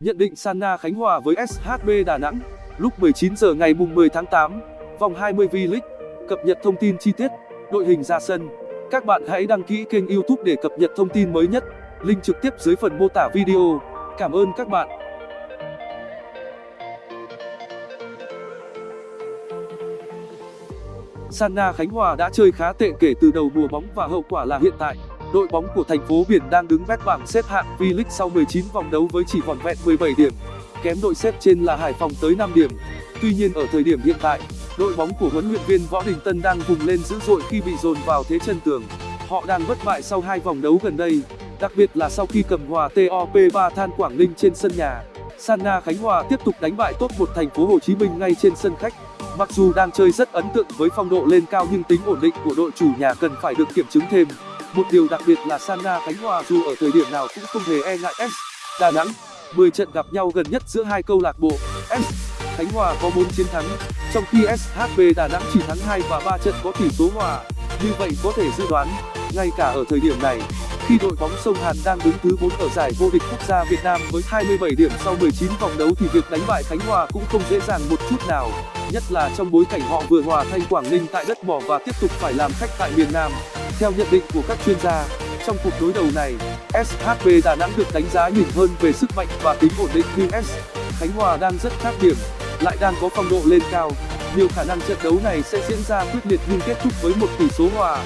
Nhận định Sana Khánh Hòa với SHB Đà Nẵng lúc 19 giờ ngày mùng 10 tháng 8, vòng 20 V-League. Cập nhật thông tin chi tiết, đội hình ra sân. Các bạn hãy đăng ký kênh YouTube để cập nhật thông tin mới nhất. Link trực tiếp dưới phần mô tả video. Cảm ơn các bạn. Sanna Khánh Hòa đã chơi khá tệ kể từ đầu mùa bóng và hậu quả là hiện tại, đội bóng của thành phố Biển đang đứng vét bảng xếp hạng V-League sau 19 vòng đấu với chỉ vỏn vẹn 17 điểm, kém đội xếp trên là Hải Phòng tới 5 điểm. Tuy nhiên ở thời điểm hiện tại, đội bóng của huấn luyện viên Võ Đình Tân đang vùng lên dữ dội khi bị dồn vào thế chân tường. Họ đang bất bại sau hai vòng đấu gần đây, đặc biệt là sau khi cầm hòa TOP3 Than Quảng Ninh trên sân nhà. Sanna Khánh Hòa tiếp tục đánh bại top một thành phố Hồ Chí Minh ngay trên sân khách. Mặc dù đang chơi rất ấn tượng với phong độ lên cao nhưng tính ổn định của đội chủ nhà cần phải được kiểm chứng thêm. Một điều đặc biệt là Sana Khánh Hòa dù ở thời điểm nào cũng không hề e ngại S. Đà Nẵng 10 trận gặp nhau gần nhất giữa hai câu lạc bộ S. Khánh Hòa có 4 chiến thắng, trong khi SHB Đà Nẵng chỉ thắng 2 và 3 trận có tỷ số hòa. Như vậy có thể dự đoán, ngay cả ở thời điểm này, khi đội bóng sông Hàn đang đứng thứ 4 ở giải vô địch quốc gia Việt Nam với 27 điểm sau 19 vòng đấu thì việc đánh bại Khánh Hòa cũng không dễ dàng một chút nào, nhất là trong bối cảnh họ vừa hòa Thanh Quảng Ninh tại đất mỏ và tiếp tục phải làm khách tại miền Nam. Theo nhận định của các chuyên gia, trong cuộc đối đầu này, SHB Đà Nẵng được đánh giá nhìn hơn về sức mạnh và tính ổn định nhưng S. Khánh Hòa đang rất khác điểm, lại đang có phong độ lên cao. Nhiều khả năng trận đấu này sẽ diễn ra quyết liệt nhưng kết thúc với một tỷ số hòa.